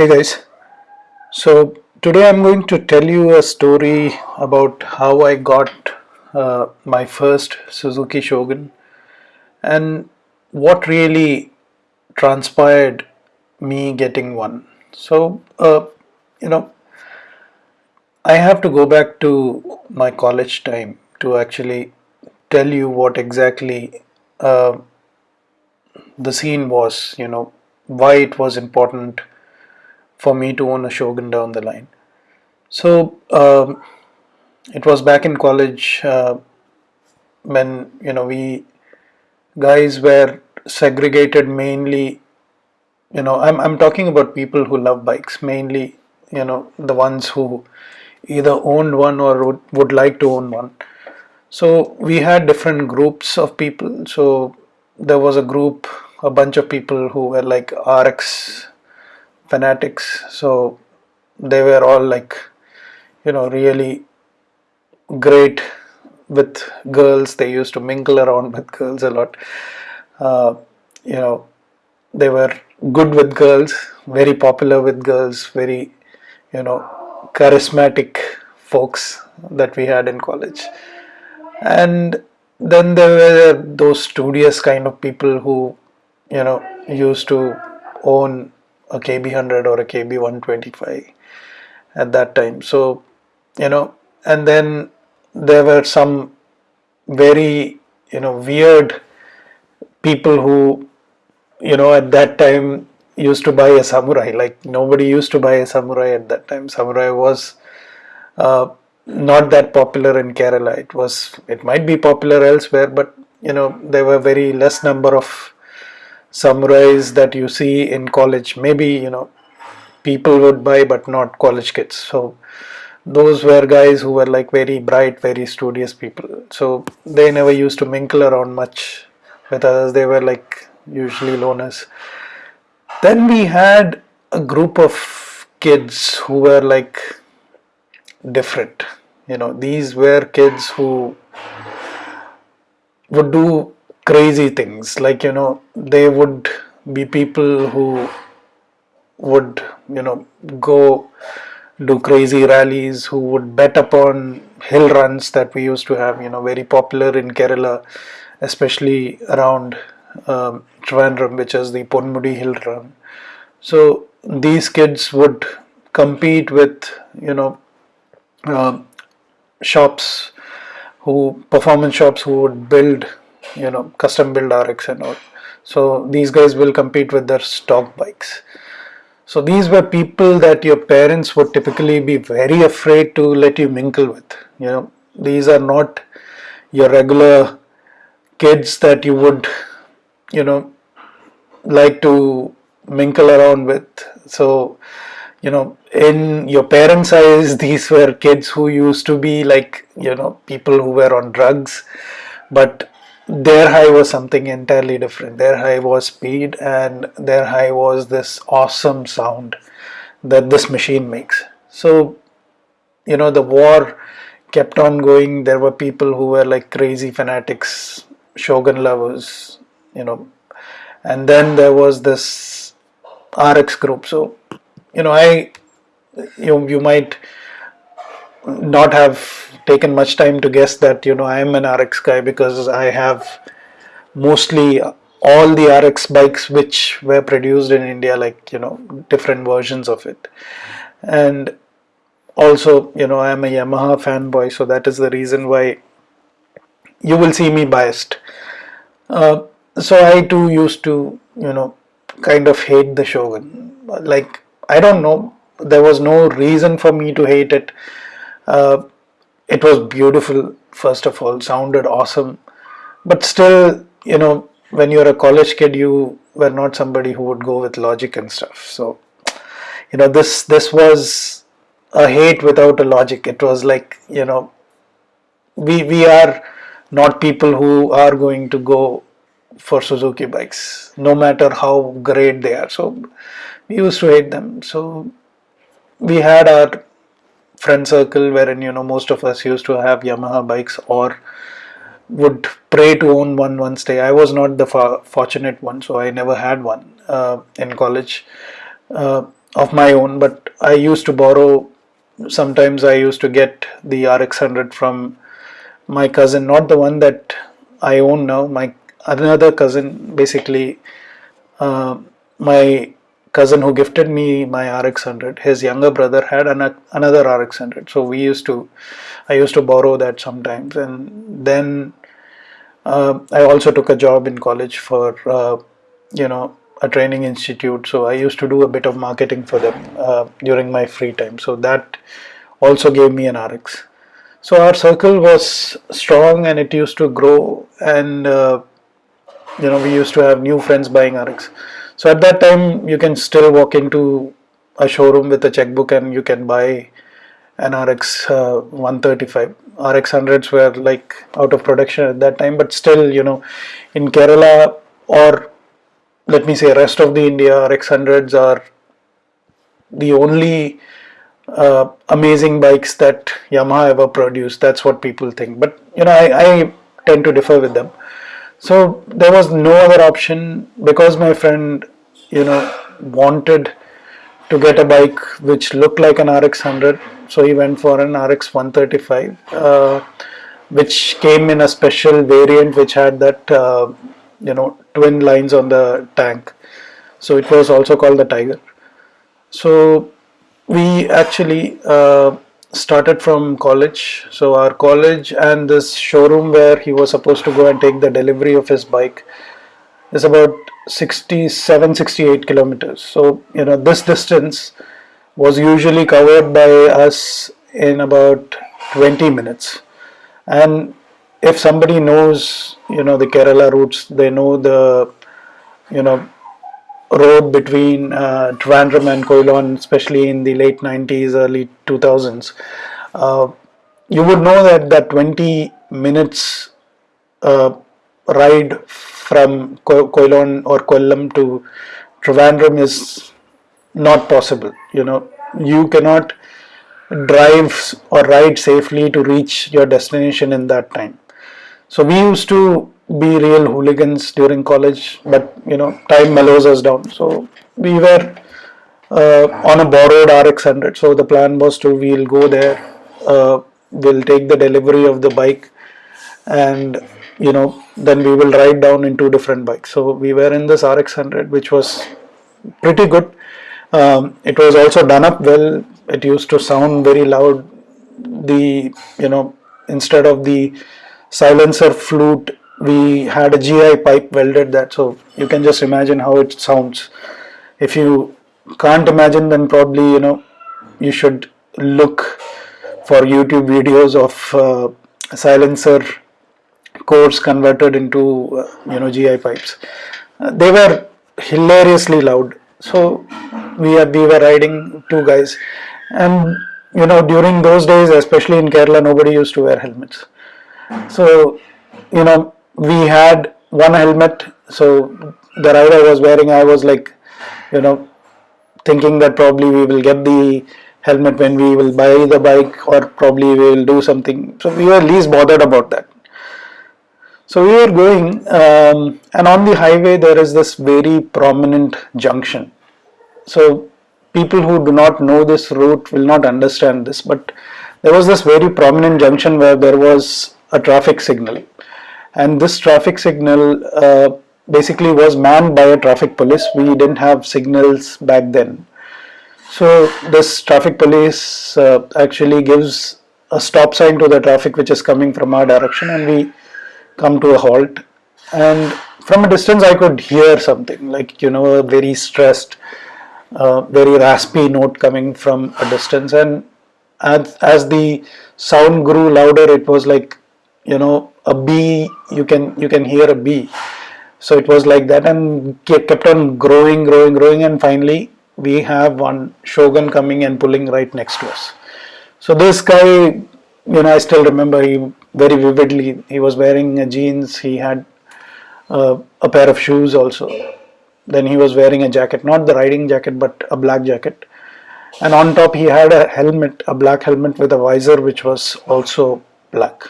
Hey guys, so today I'm going to tell you a story about how I got uh, my first Suzuki Shogun and what really transpired me getting one. So, uh, you know, I have to go back to my college time to actually tell you what exactly uh, the scene was, you know, why it was important for me to own a Shogun down the line. So um, it was back in college uh, when you know we guys were segregated mainly. You know, I'm I'm talking about people who love bikes mainly. You know, the ones who either owned one or would, would like to own one. So we had different groups of people. So there was a group, a bunch of people who were like RX fanatics. So they were all like you know really great with girls. They used to mingle around with girls a lot. Uh, you know they were good with girls very popular with girls very you know charismatic folks that we had in college. And then there were those studious kind of people who you know used to own a KB100 or a KB125 at that time. So, you know, and then there were some very, you know, weird people who, you know, at that time used to buy a samurai. Like nobody used to buy a samurai at that time. Samurai was uh, not that popular in Kerala. It was, it might be popular elsewhere, but you know, there were very less number of samurais that you see in college maybe you know people would buy but not college kids. So those were guys who were like very bright very studious people. So they never used to mingle around much with others. They were like usually loners. Then we had a group of kids who were like different. You know these were kids who would do crazy things. Like you know they would be people who would you know go do crazy rallies who would bet upon hill runs that we used to have you know very popular in Kerala especially around um, Trivandrum which is the Ponmudi hill run. So these kids would compete with you know uh, shops who performance shops who would build you know custom build RX and all. So these guys will compete with their stock bikes. So these were people that your parents would typically be very afraid to let you mingle with you know. These are not your regular kids that you would you know like to mingle around with. So you know in your parents eyes these were kids who used to be like you know people who were on drugs. But their high was something entirely different. Their high was speed and their high was this awesome sound that this machine makes. So, you know, the war kept on going. There were people who were like crazy fanatics, Shogun lovers, you know, and then there was this RX group. So, you know, I, you, you might not have taken much time to guess that you know I am an RX guy because I have mostly all the RX bikes which were produced in India like you know different versions of it. And also you know I am a Yamaha fanboy so that is the reason why you will see me biased. Uh, so I too used to you know kind of hate the Shogun like I don't know there was no reason for me to hate it. Uh, it was beautiful first of all sounded awesome. But still you know when you're a college kid you were not somebody who would go with logic and stuff. So you know this this was a hate without a logic. It was like you know we we are not people who are going to go for Suzuki bikes no matter how great they are. So we used to hate them. So we had our friend circle wherein you know most of us used to have Yamaha bikes or would pray to own one once day. I was not the fortunate one, so I never had one uh, in college. Uh, of my own, but I used to borrow. Sometimes I used to get the RX100 from my cousin, not the one that I own now. My another cousin, basically, uh, my cousin who gifted me my RX100, his younger brother had an, another RX100. So we used to, I used to borrow that sometimes, and then uh, I also took a job in college for, uh, you know, a training institute. So I used to do a bit of marketing for them uh, during my free time. So that also gave me an RX. So our circle was strong and it used to grow, and uh, you know, we used to have new friends buying RX. So at that time, you can still walk into a showroom with a checkbook and you can buy an RX uh, 135. RX 100s were like out of production at that time, but still, you know, in Kerala or let me say rest of the India, RX 100s are the only uh, amazing bikes that Yamaha ever produced. That's what people think. But you know, I, I tend to differ with them. So there was no other option because my friend, you know, wanted to get a bike which looked like an RX 100. So he went for an RX 135, uh, which came in a special variant which had that, uh, you know, twin lines on the tank. So it was also called the Tiger. So we actually uh, started from college. So our college and this showroom where he was supposed to go and take the delivery of his bike is about 67 68 kilometers. So you know this distance was usually covered by us in about 20 minutes. And if somebody knows you know the kerala routes they know the you know road between uh, Trivandrum and Quilon, especially in the late 90s, early 2000s, uh, you would know that that 20 minutes uh, ride from Ko Quilon or Kollam to Trivandrum is not possible. You know, you cannot drive or ride safely to reach your destination in that time. So we used to be real hooligans during college, but you know, time mellows us down. So we were uh, on a borrowed RX 100. So the plan was to we'll go there, uh, we'll take the delivery of the bike, and you know, then we will ride down in two different bikes. So we were in this RX 100, which was pretty good. Um, it was also done up well. It used to sound very loud. The you know, instead of the silencer flute we had a GI pipe welded that so you can just imagine how it sounds. If you can't imagine then probably you know you should look for YouTube videos of uh, silencer cores converted into uh, you know GI pipes. Uh, they were hilariously loud. So we, are, we were riding two guys. And you know during those days especially in Kerala nobody used to wear helmets. So you know we had one helmet so the rider was wearing I was like you know thinking that probably we will get the helmet when we will buy the bike or probably we will do something. So we were least bothered about that. So we were going um, and on the highway there is this very prominent junction. So people who do not know this route will not understand this but there was this very prominent junction where there was a traffic signal and this traffic signal uh, basically was manned by a traffic police. We didn't have signals back then. So this traffic police uh, actually gives a stop sign to the traffic which is coming from our direction and we come to a halt. And from a distance I could hear something like you know a very stressed uh, very raspy note coming from a distance. And as, as the sound grew louder it was like you know a bee you can you can hear a bee so it was like that and kept on growing growing growing and finally we have one shogun coming and pulling right next to us. So this guy you know i still remember he very vividly he was wearing jeans he had uh, a pair of shoes also. Then he was wearing a jacket not the riding jacket but a black jacket. And on top he had a helmet a black helmet with a visor which was also black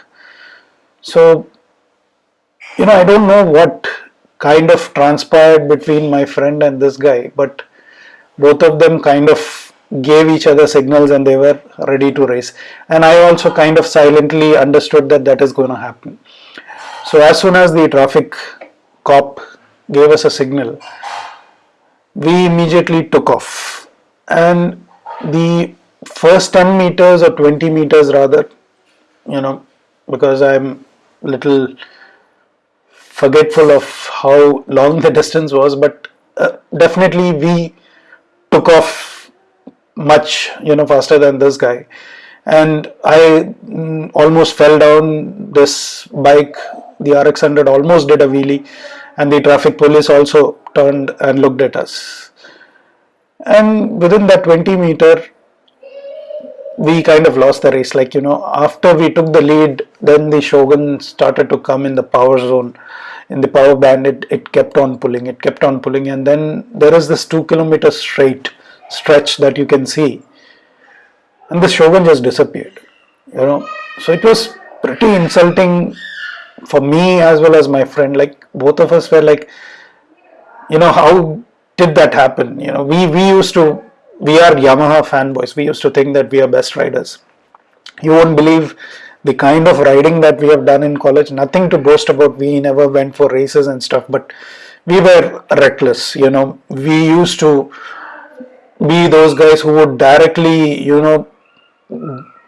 so, you know, I don't know what kind of transpired between my friend and this guy, but both of them kind of gave each other signals and they were ready to race. And i also kind of silently understood that that is going to happen. So as soon as the traffic cop gave us a signal we immediately took off. And the first 10 meters or 20 meters rather you know because i'm little forgetful of how long the distance was but uh, definitely we took off much you know faster than this guy. And I mm, almost fell down this bike the RX100 almost did a wheelie and the traffic police also turned and looked at us. And within that 20 meter we kind of lost the race. Like you know after we took the lead then the shogun started to come in the power zone. In the power band it, it kept on pulling it kept on pulling. And then there is this two kilometer straight stretch that you can see. And the shogun just disappeared you know. So it was pretty insulting for me as well as my friend. Like both of us were like you know how did that happen? You know we we used to we are yamaha fanboys. We used to think that we are best riders. You won't believe the kind of riding that we have done in college. Nothing to boast about. We never went for races and stuff but we were reckless you know. We used to be those guys who would directly you know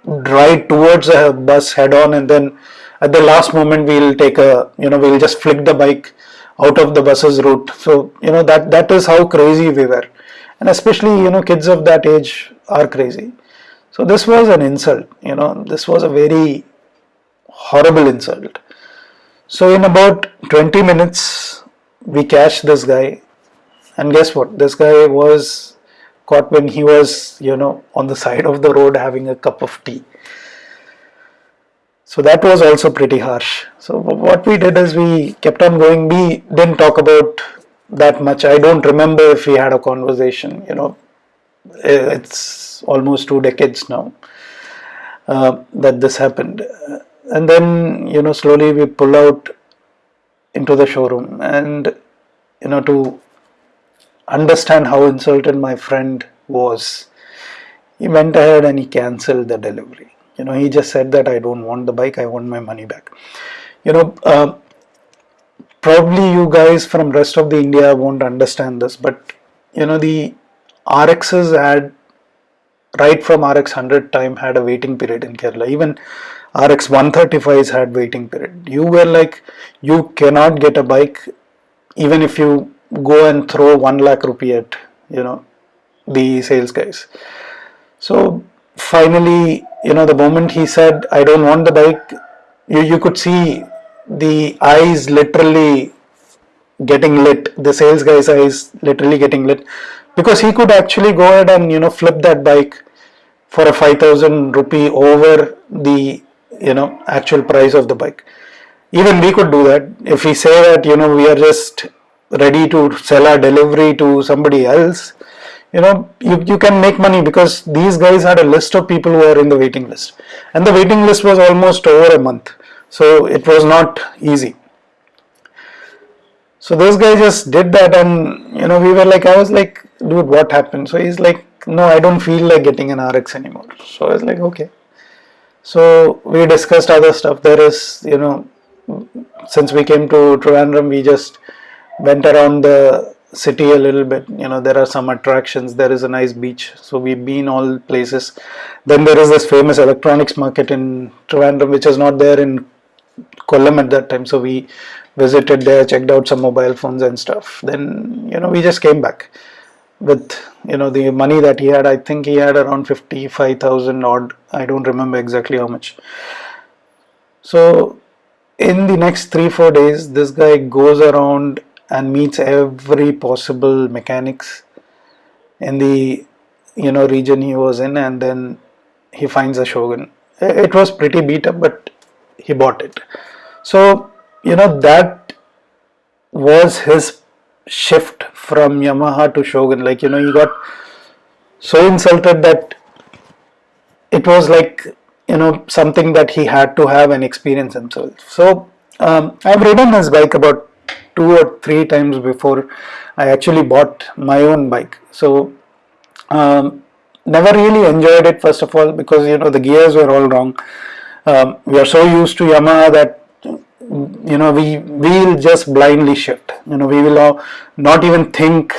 ride towards a bus head on and then at the last moment we'll take a you know we'll just flick the bike out of the bus's route. So you know that that is how crazy we were and especially you know kids of that age are crazy so this was an insult, you know, this was a very horrible insult. So in about 20 minutes, we catch this guy and guess what? This guy was caught when he was, you know, on the side of the road having a cup of tea. So that was also pretty harsh. So what we did is we kept on going. We didn't talk about that much. I don't remember if we had a conversation, you know, it's almost two decades now uh, that this happened. And then you know slowly we pull out into the showroom and you know to understand how insulted my friend was he went ahead and he cancelled the delivery. You know he just said that i don't want the bike i want my money back. You know uh, probably you guys from rest of the india won't understand this but you know the RXs had right from RX 100 time had a waiting period in Kerala. Even RX 135s had waiting period. You were like, you cannot get a bike even if you go and throw 1 lakh rupee at, you know, the sales guys. So finally, you know, the moment he said, I don't want the bike, you, you could see the eyes literally getting lit, the sales guy's eyes literally getting lit. Because he could actually go ahead and you know flip that bike for a 5000 rupee over the you know actual price of the bike. Even we could do that. If we say that you know we are just ready to sell our delivery to somebody else you know you, you can make money because these guys had a list of people who are in the waiting list. And the waiting list was almost over a month so it was not easy. So those guys just did that and you know we were like I was like dude what happened? So he's like no I don't feel like getting an RX anymore. So I was like okay. So we discussed other stuff. There is you know since we came to Trivandrum we just went around the city a little bit. You know there are some attractions. There is a nice beach. So we've been all places. Then there is this famous electronics market in Trivandrum which is not there in Kollam at that time. So we visited there checked out some mobile phones and stuff. Then you know we just came back with you know the money that he had. I think he had around 55000 odd. I don't remember exactly how much. So in the next 3 4 days this guy goes around and meets every possible mechanics in the you know region he was in. And then he finds a shogun it was pretty beat up but he bought it so you know that was his shift from Yamaha to Shogun. Like you know he got so insulted that it was like you know something that he had to have and experience himself. So um, I've ridden his bike about two or three times before I actually bought my own bike. So Um, never really enjoyed it first of all because you know the gears were all wrong. Um, we are so used to Yamaha that you know we will just blindly shift. You know we will not even think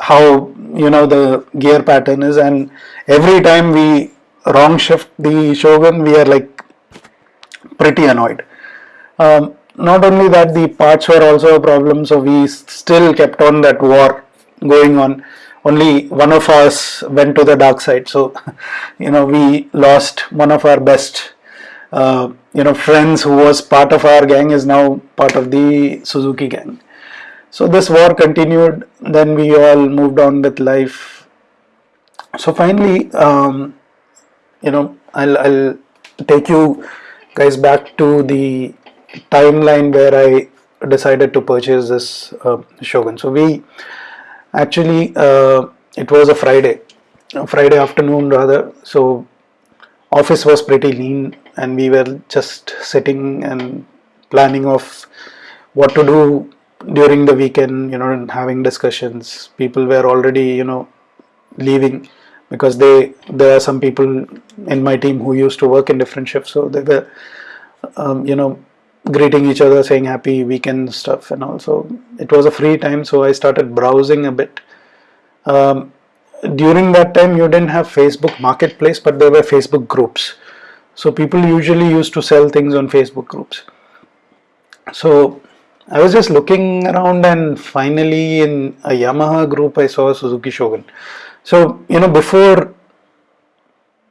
how you know the gear pattern is, and every time we wrong shift the Shogun, we are like pretty annoyed. Um, not only that, the parts were also a problem, so we still kept on that war going on only one of us went to the dark side so you know we lost one of our best uh, you know friends who was part of our gang is now part of the Suzuki gang. So this war continued then we all moved on with life. So finally um, you know I'll, I'll take you guys back to the timeline where I decided to purchase this uh, Shogun. So we actually uh, it was a Friday a Friday afternoon rather. So office was pretty lean and we were just sitting and planning of what to do during the weekend you know and having discussions. People were already you know leaving because they there are some people in my team who used to work in different shifts. So they were um, you know greeting each other saying happy weekend stuff and also it was a free time. So I started browsing a bit. Um, during that time you didn't have Facebook marketplace but there were Facebook groups so people usually used to sell things on Facebook groups. So I was just looking around and finally in a Yamaha group I saw Suzuki Shogun. So you know before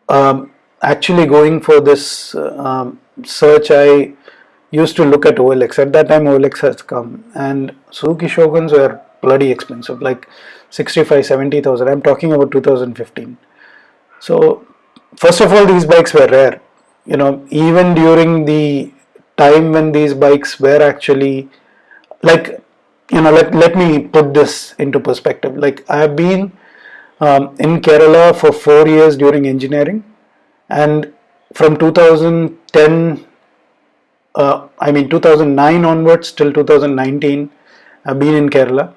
um, actually going for this um, search I used to look at OLX. At that time OLX has come and Suzuki Shoguns were bloody expensive like 65 70,000 I'm talking about 2015 so first of all these bikes were rare you know even during the time when these bikes were actually like you know let, let me put this into perspective. Like I have been um, in Kerala for four years during engineering and from 2010 uh, I mean 2009 onwards till 2019 I've been in Kerala.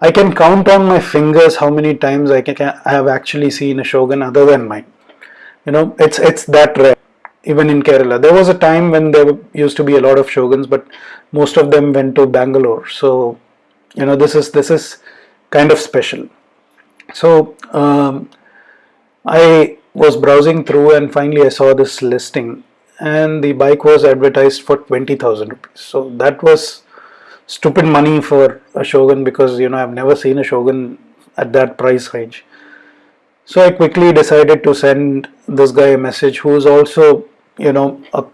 I can count on my fingers how many times I, can, I have actually seen a Shogun other than mine. You know it's it's that rare even in Kerala there was a time when there used to be a lot of Shoguns but most of them went to Bangalore so you know this is this is kind of special so um, I was browsing through and finally I saw this listing and the bike was advertised for 20,000 rupees. So that was stupid money for a Shogun because you know I've never seen a Shogun at that price range. So I quickly decided to send this guy a message who is also you know a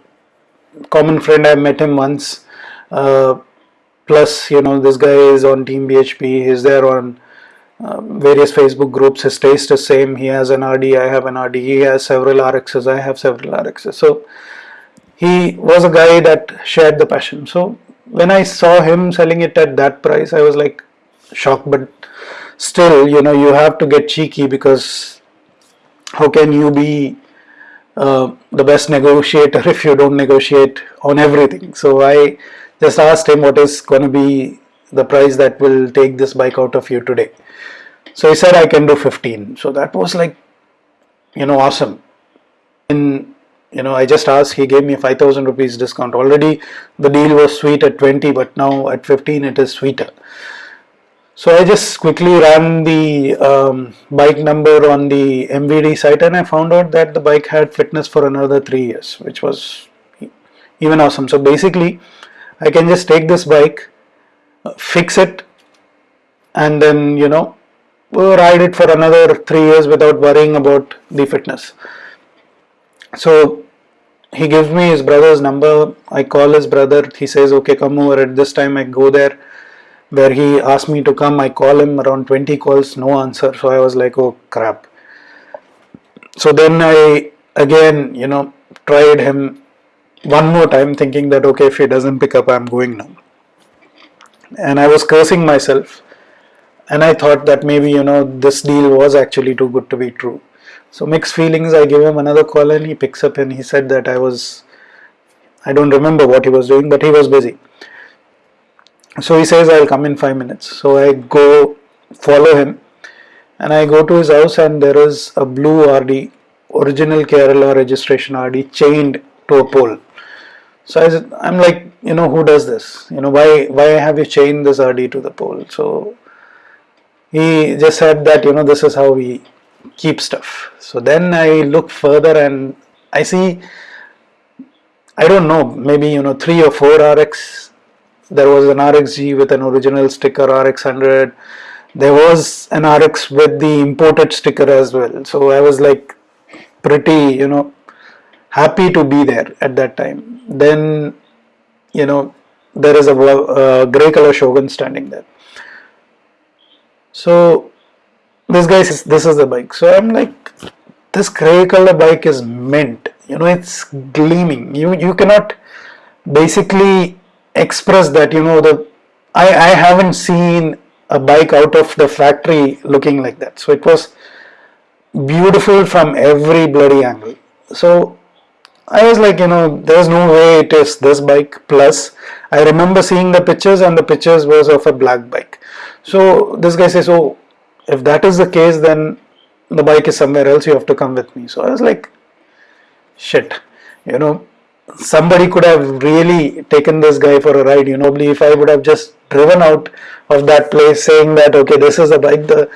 common friend I met him once uh, plus you know this guy is on team BHP he's there on uh, various Facebook groups his taste is same he has an RD I have an RD he has several RXs I have several RXs so he was a guy that shared the passion. So when I saw him selling it at that price, I was like shocked. But still, you know, you have to get cheeky because how can you be uh, the best negotiator if you don't negotiate on everything? So I just asked him what is going to be the price that will take this bike out of you today. So he said I can do 15. So that was like, you know, awesome. In you know I just asked he gave me 5000 rupees discount already the deal was sweet at 20 but now at 15 it is sweeter so I just quickly ran the um, bike number on the MVD site and I found out that the bike had fitness for another three years which was even awesome. So basically I can just take this bike fix it and then you know ride it for another three years without worrying about the fitness. So he gives me his brother's number. I call his brother. He says okay come over. At this time i go there where he asked me to come i call him around 20 calls no answer. So i was like oh crap. So then i again you know tried him one more time thinking that okay if he doesn't pick up i'm going now. And i was cursing myself. And i thought that maybe you know this deal was actually too good to be true. So mixed feelings, I give him another call and he picks up and he said that I was, I don't remember what he was doing, but he was busy. So he says, I'll come in five minutes. So I go follow him and I go to his house and there is a blue RD, original Kerala registration RD chained to a pole. So I said, I'm like, you know, who does this? You know, why why have you chained this RD to the pole? So he just said that, you know, this is how we keep stuff. So then I look further and I see, I don't know, maybe, you know, three or four RX. There was an RXG with an original sticker RX100 there was an RX with the imported sticker as well. So I was like pretty, you know, happy to be there at that time. Then, you know, there is a, grey color Shogun standing there. So this guy says, this is the bike. So I'm like, this grey color bike is mint. You know, it's gleaming. You you cannot basically express that. You know, the I I haven't seen a bike out of the factory looking like that. So it was beautiful from every bloody angle. So I was like, you know, there's no way it is this bike. Plus, I remember seeing the pictures, and the pictures was of a black bike. So this guy says, "Oh, if that is the case, then the bike is somewhere else. You have to come with me." So I was like, "Shit," you know somebody could have really taken this guy for a ride you know if i would have just driven out of that place saying that okay this is a bike the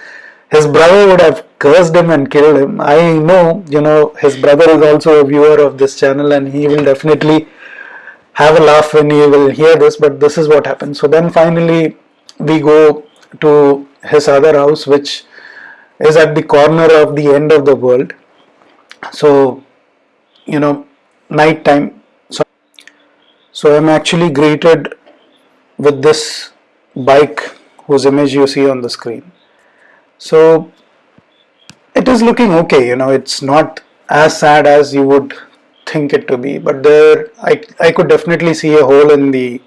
his brother would have cursed him and killed him. I know you know his brother is also a viewer of this channel and he will definitely have a laugh when he will hear this but this is what happened. So then finally we go to his other house which is at the corner of the end of the world. So you know night time so I'm actually greeted with this bike whose image you see on the screen. So it is looking okay, you know, it's not as sad as you would think it to be, but there I, I could definitely see a hole in the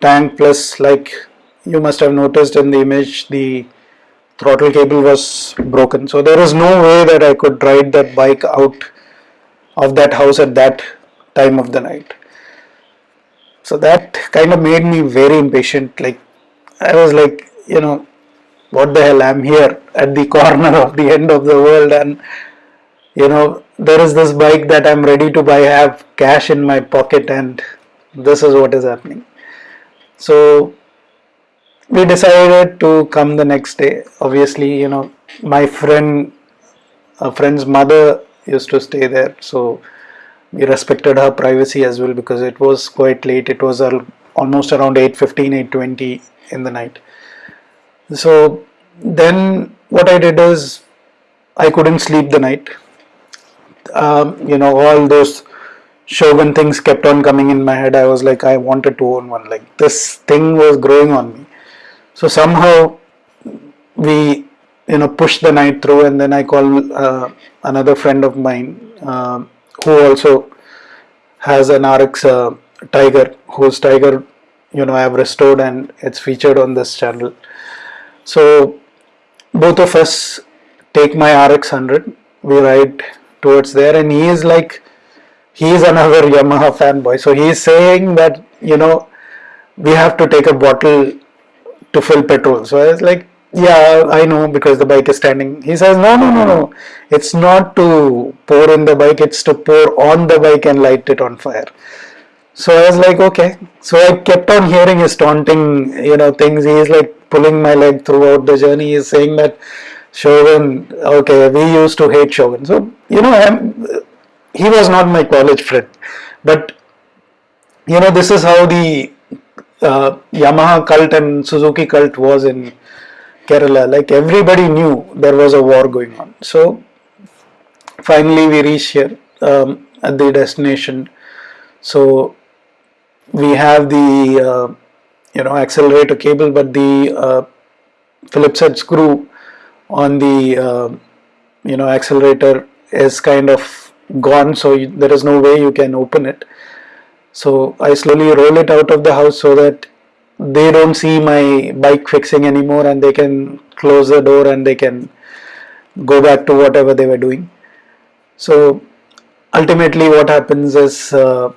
tank plus like you must have noticed in the image the throttle cable was broken. So there is no way that I could ride that bike out of that house at that time of the night. So that kind of made me very impatient. Like I was like, you know, what the hell? I'm here at the corner of the end of the world, and you know, there is this bike that I'm ready to buy. I have cash in my pocket, and this is what is happening. So we decided to come the next day. Obviously, you know, my friend, a friend's mother used to stay there, so we respected her privacy as well because it was quite late. It was almost around 8.15 8.20 in the night. So then what I did is I couldn't sleep the night. Um, you know all those Shogun things kept on coming in my head. I was like I wanted to own one. Like this thing was growing on me. So somehow we you know pushed the night through and then I called uh, another friend of mine uh, who also has an RX uh, Tiger, whose Tiger, you know, I have restored and it's featured on this channel. So both of us take my RX 100, we ride towards there, and he is like, he is another Yamaha fanboy. So he is saying that, you know, we have to take a bottle to fill petrol. So I was like, yeah i know because the bike is standing. He says no no no no. It's not to pour in the bike it's to pour on the bike and light it on fire. So i was like okay. So i kept on hearing his taunting you know things. He is like pulling my leg throughout the journey. He is saying that shogun okay we used to hate shogun. So you know I'm, he was not my college friend. But you know this is how the uh, yamaha cult and suzuki cult was in Kerala, like everybody knew there was a war going on. So finally we reach here um, at the destination. So we have the uh, you know accelerator cable, but the uh, Phillips head screw on the uh, you know accelerator is kind of gone, so you, there is no way you can open it. So I slowly roll it out of the house so that they don't see my bike fixing anymore and they can close the door and they can go back to whatever they were doing. So ultimately what happens is uh,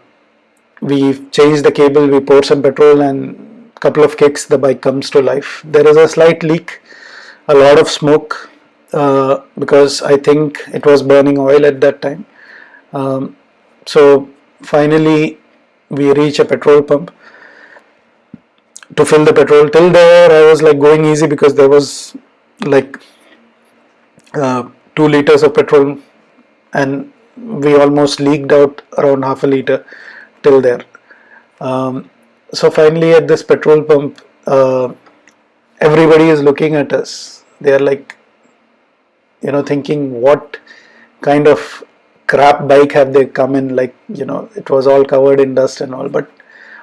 we change the cable we pour some petrol and couple of kicks the bike comes to life. There is a slight leak a lot of smoke uh, because I think it was burning oil at that time. Um, so finally we reach a petrol pump to fill the petrol. Till there I was like going easy because there was like uh, 2 liters of petrol and we almost leaked out around half a liter till there. Um, so finally at this petrol pump uh, everybody is looking at us. They are like you know thinking what kind of crap bike have they come in like you know it was all covered in dust and all but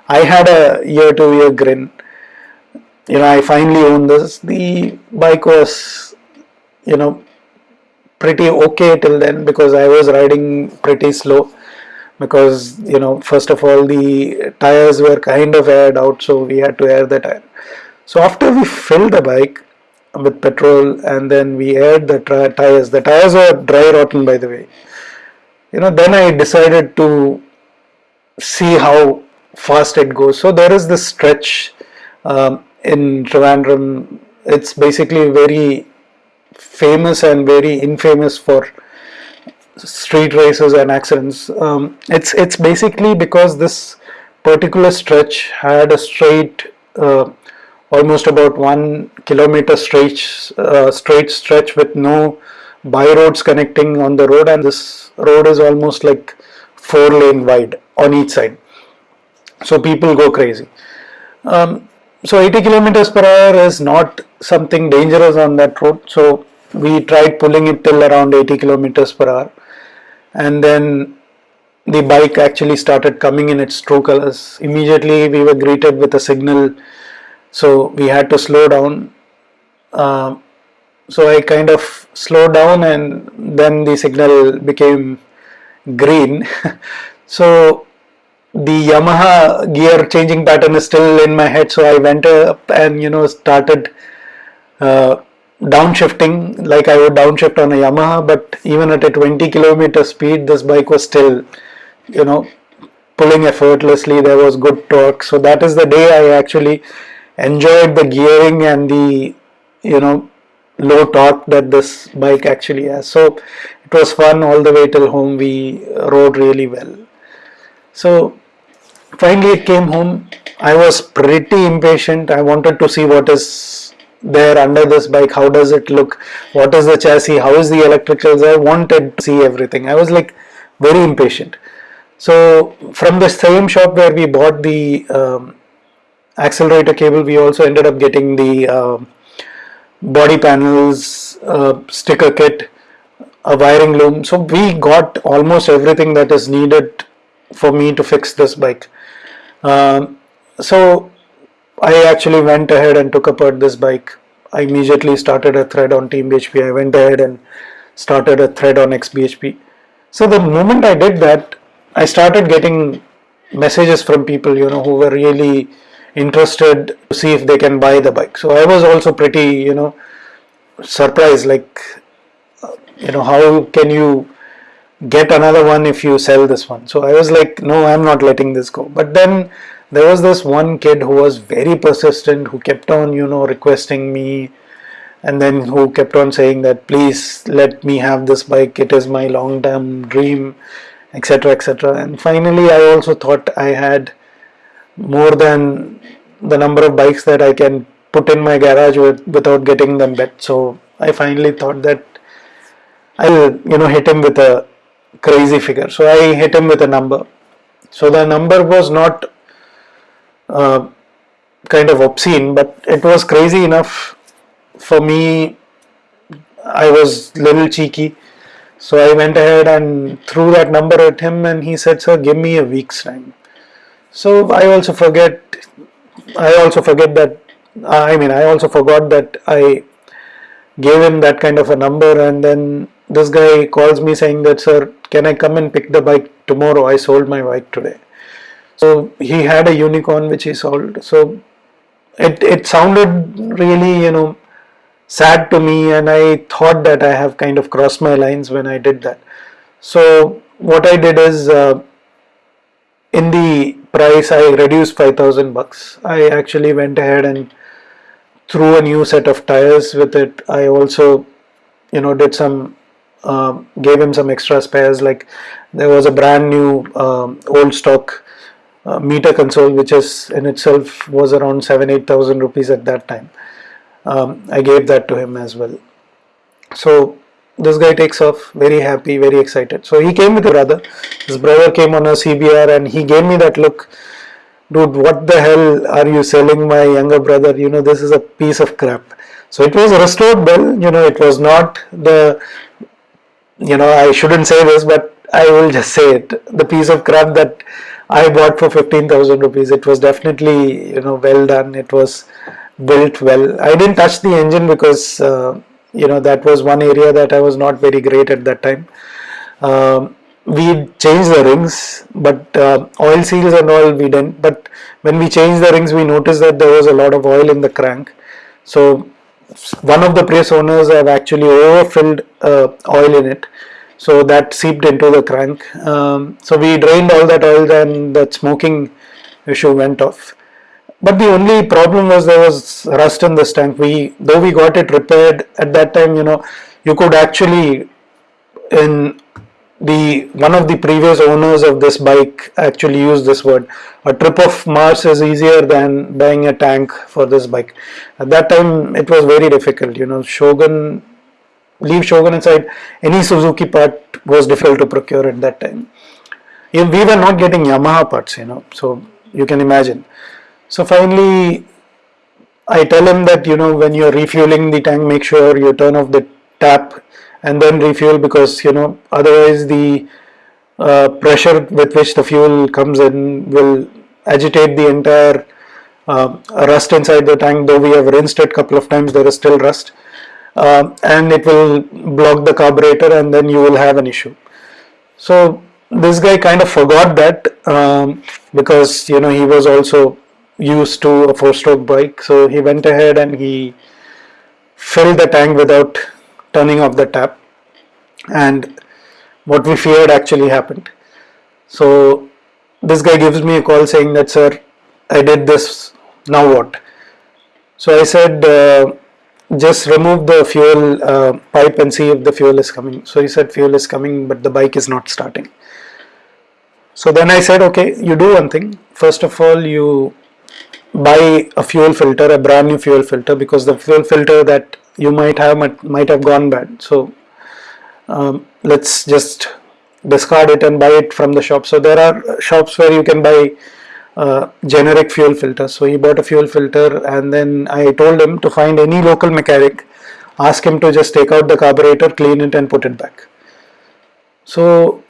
I had a year to year grin. You know I finally owned this. The bike was you know pretty okay till then because I was riding pretty slow because you know first of all the tires were kind of aired out so we had to air the tire. So after we filled the bike with petrol and then we aired the tires the tires were dry rotten by the way. You know then I decided to see how fast it goes so there is this stretch um, in Trivandrum it's basically very famous and very infamous for street races and accidents. Um, it's it's basically because this particular stretch had a straight, uh, almost about one kilometer straight uh, straight stretch with no by roads connecting on the road, and this road is almost like four lane wide on each side. So people go crazy. Um, so 80 kilometers per hour is not something dangerous on that road. So we tried pulling it till around 80 kilometers per hour. And then the bike actually started coming in its true colors. Immediately we were greeted with a signal. So we had to slow down. Uh, so I kind of slowed down and then the signal became green. So the Yamaha gear changing pattern is still in my head so I went up and you know started uh, downshifting like I would downshift on a Yamaha but even at a 20 kilometer speed this bike was still you know pulling effortlessly. There was good torque. So that is the day I actually enjoyed the gearing and the you know low torque that this bike actually has. So it was fun all the way till home. We rode really well so finally it came home. I was pretty impatient. I wanted to see what is there under this bike. How does it look? What is the chassis? How is the electricals? I wanted to see everything. I was like very impatient. So from the same shop where we bought the um, accelerator cable we also ended up getting the uh, body panels uh, sticker kit a wiring loom. So we got almost everything that is needed for me to fix this bike um, so I actually went ahead and took apart this bike. I immediately started a thread on Team BHP. I went ahead and started a thread on XBHP. So the moment I did that, I started getting messages from people, you know, who were really interested to see if they can buy the bike. So I was also pretty, you know, surprised, like, you know, how can you get another one if you sell this one? So I was like, no, I'm not letting this go. But then there was this one kid who was very persistent who kept on you know requesting me and then who kept on saying that please let me have this bike it is my long term dream etc etc and finally I also thought I had more than the number of bikes that I can put in my garage with, without getting them bet so I finally thought that I'll you know hit him with a crazy figure so I hit him with a number so the number was not uh, kind of obscene, but it was crazy enough for me. I was little cheeky, so I went ahead and threw that number at him, and he said, "Sir, give me a week's time." So I also forget. I also forget that. I mean, I also forgot that I gave him that kind of a number, and then this guy calls me saying that, "Sir, can I come and pick the bike tomorrow? I sold my bike today." So he had a unicorn which he sold. So it, it sounded really, you know, sad to me and I thought that I have kind of crossed my lines when I did that. So what I did is uh, in the price I reduced 5000 bucks. I actually went ahead and threw a new set of tires with it. I also you know did some uh, gave him some extra spares. Like there was a brand new um, old stock uh, meter console which is in itself was around 7 8000 rupees at that time. Um, I gave that to him as well. So this guy takes off very happy very excited. So he came with a brother. His brother came on a CBR and he gave me that look. Dude what the hell are you selling my younger brother? You know this is a piece of crap. So it was restored bell. You know it was not the you know I shouldn't say this but I will just say it. The piece of crap that I bought for 15,000 rupees it was definitely you know well done. It was built well. I didn't touch the engine because uh, you know that was one area that I was not very great at that time. Um, we changed the rings but uh, oil seals and all we didn't. But when we changed the rings we noticed that there was a lot of oil in the crank. So one of the press owners have actually overfilled uh, oil in it. So that seeped into the crank. Um, so we drained all that oil and that smoking issue went off. But the only problem was there was rust in this tank. We though we got it repaired at that time you know you could actually in the one of the previous owners of this bike actually used this word. A trip of mars is easier than buying a tank for this bike. At that time it was very difficult you know. Shogun leave shogun inside any suzuki part was difficult to procure at that time. We were not getting yamaha parts you know so you can imagine. So finally I tell him that you know when you're refueling the tank make sure you turn off the tap and then refuel because you know otherwise the uh, pressure with which the fuel comes in will agitate the entire uh, rust inside the tank though we have rinsed it a couple of times there is still rust. Uh, and it will block the carburetor and then you will have an issue. So this guy kind of forgot that um, because you know he was also used to a four stroke bike. So he went ahead and he filled the tank without turning off the tap. And what we feared actually happened. So this guy gives me a call saying that sir I did this. Now what? So I said uh, just remove the fuel uh, pipe and see if the fuel is coming. So he said fuel is coming but the bike is not starting. So then I said okay you do one thing. First of all you buy a fuel filter a brand new fuel filter because the fuel filter that you might have might, have gone bad. So um, let's just discard it and buy it from the shop. So there are shops where you can buy uh, generic fuel filters so he bought a fuel filter and then I told him to find any local mechanic ask him to just take out the carburetor clean it and put it back. So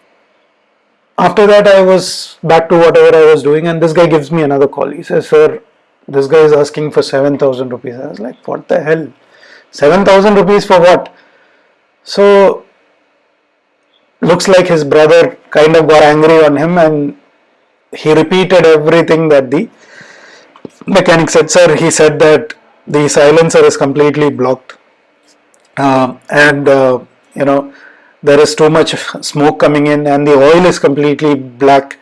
after that I was back to whatever I was doing and this guy gives me another call. He says sir this guy is asking for 7000 rupees. I was like what the hell 7000 rupees for what? So looks like his brother kind of got angry on him and he repeated everything that the mechanic said. Sir he said that the silencer is completely blocked. Uh, and uh, you know there is too much smoke coming in and the oil is completely black.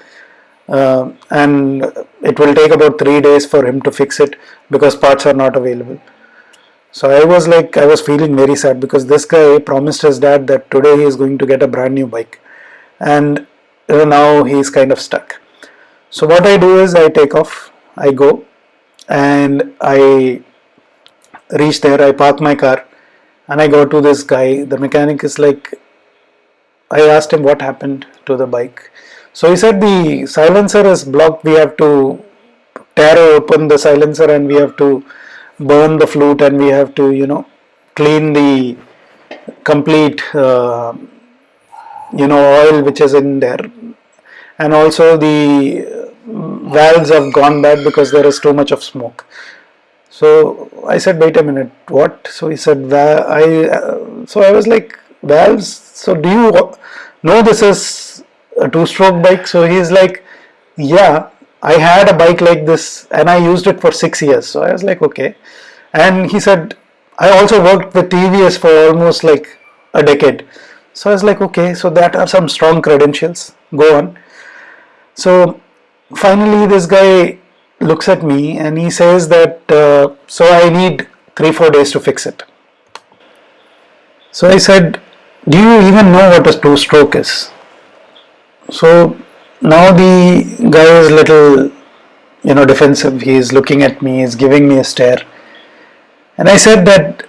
Uh, and it will take about three days for him to fix it because parts are not available so I was like, I was feeling very sad because this guy promised his dad that today he is going to get a brand new bike. And now he's kind of stuck. So what I do is I take off, I go and I reach there, I park my car and I go to this guy. The mechanic is like, I asked him what happened to the bike. So he said the silencer is blocked. We have to tear open the silencer and we have to burn the flute and we have to you know clean the complete uh, you know oil which is in there. And also the valves have gone bad because there is too much of smoke. So I said wait a minute what? So he said I uh, so I was like valves? So do you know this is a two stroke bike? So he's like yeah I had a bike like this and I used it for six years. So I was like, okay. And he said, I also worked with TVS for almost like a decade. So I was like, okay, so that are some strong credentials. Go on. So finally, this guy looks at me and he says that, uh, so I need three, four days to fix it. So I said, Do you even know what a two stroke is? So now the guy is little you know defensive. He is looking at me he's giving me a stare. And i said that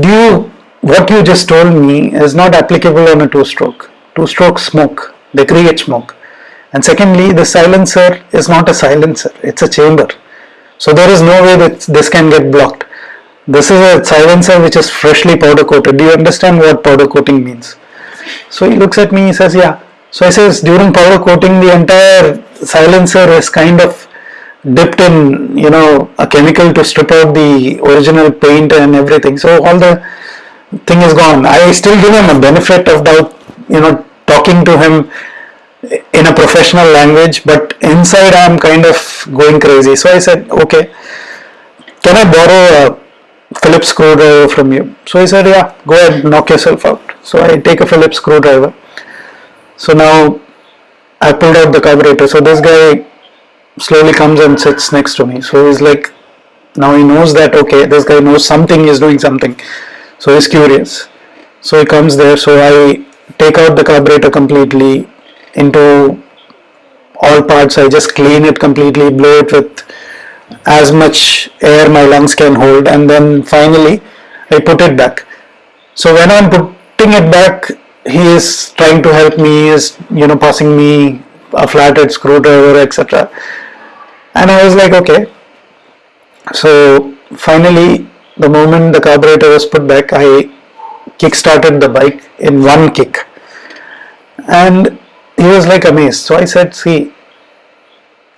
do you what you just told me is not applicable on a two stroke two stroke smoke they create smoke. And secondly the silencer is not a silencer it's a chamber. So there is no way that this can get blocked. This is a silencer which is freshly powder coated. Do you understand what powder coating means? So he looks at me he says yeah so I says during powder coating the entire silencer is kind of dipped in you know a chemical to strip out the original paint and everything. So all the thing is gone. I still give him a benefit of doubt you know talking to him in a professional language but inside I'm kind of going crazy. So I said okay can I borrow a Phillips screwdriver from you? So he said yeah go ahead knock yourself out. So I take a Phillips screwdriver so now I pulled out the carburetor. So this guy slowly comes and sits next to me. So he's like, now he knows that okay, this guy knows something, he's doing something. So he's curious. So he comes there. So I take out the carburetor completely into all parts. I just clean it completely, blow it with as much air my lungs can hold, and then finally I put it back. So when I'm putting it back, he is trying to help me, is you know passing me a flathead screwdriver, etc. And I was like, okay. So finally, the moment the carburetor was put back, I kick-started the bike in one kick, and he was like amazed. So I said, see,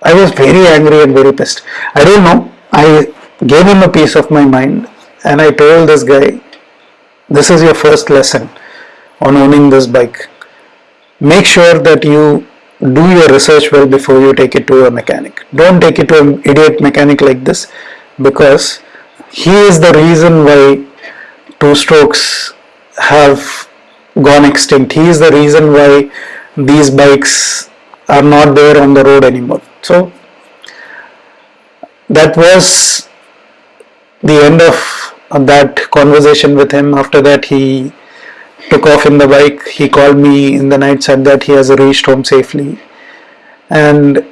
I was very angry and very pissed. I don't know. I gave him a piece of my mind, and I told this guy, this is your first lesson on owning this bike. Make sure that you do your research well before you take it to a mechanic. Don't take it to an idiot mechanic like this because he is the reason why two strokes have gone extinct. He is the reason why these bikes are not there on the road anymore. So that was the end of that conversation with him. After that, he took off in the bike. He called me in the night, said that he has reached home safely. And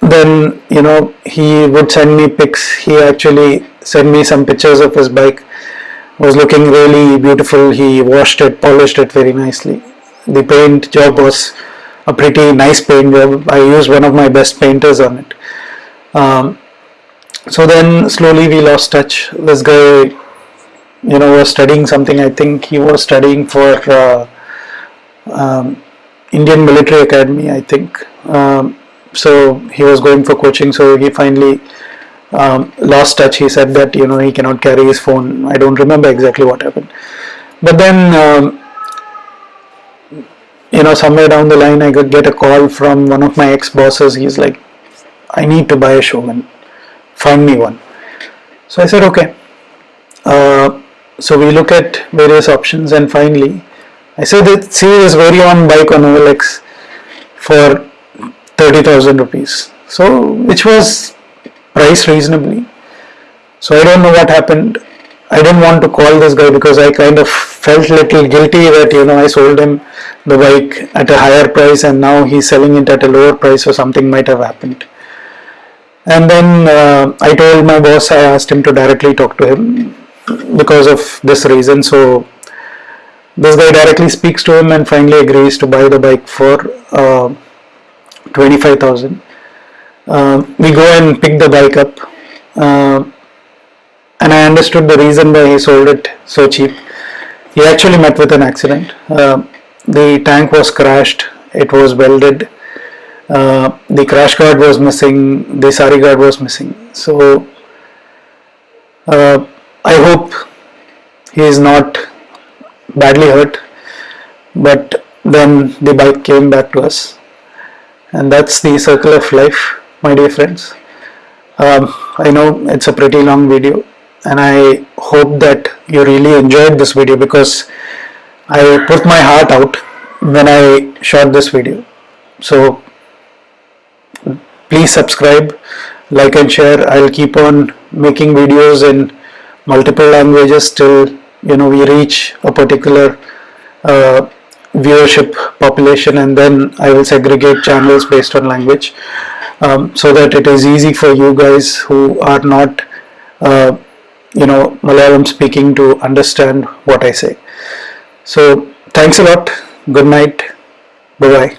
then, you know, he would send me pics. He actually sent me some pictures of his bike. It was looking really beautiful. He washed it, polished it very nicely. The paint job was a pretty nice paint job. I used one of my best painters on it. Um, so then slowly we lost touch. This guy you know was studying something i think he was studying for uh, um, indian military academy i think. Um, so he was going for coaching so he finally um, lost touch. He said that you know he cannot carry his phone. I don't remember exactly what happened. But then um, you know somewhere down the line i could get a call from one of my ex bosses he's like i need to buy a Shogun find me one. So i said okay. Uh, so we look at various options and finally I said that see this very own bike on OLX for 30,000 rupees. So which was priced reasonably. So I don't know what happened. I didn't want to call this guy because I kind of felt little guilty that you know I sold him the bike at a higher price and now he's selling it at a lower price so something might have happened. And then uh, I told my boss I asked him to directly talk to him because of this reason. So this guy directly speaks to him and finally agrees to buy the bike for uh, 25,000 uh, we go and pick the bike up uh, and I understood the reason why he sold it so cheap. He actually met with an accident. Uh, the tank was crashed. It was welded. Uh, the crash guard was missing. The sari guard was missing. So uh, I hope he is not badly hurt but then the bike came back to us. And that's the circle of life my dear friends. Um, I know it's a pretty long video and I hope that you really enjoyed this video because I put my heart out when I shot this video. So please subscribe like and share. I'll keep on making videos in multiple languages till you know we reach a particular uh, viewership population and then I will segregate channels based on language um, so that it is easy for you guys who are not uh, you know Malayalam speaking to understand what I say. So thanks a lot. Good night. Bye bye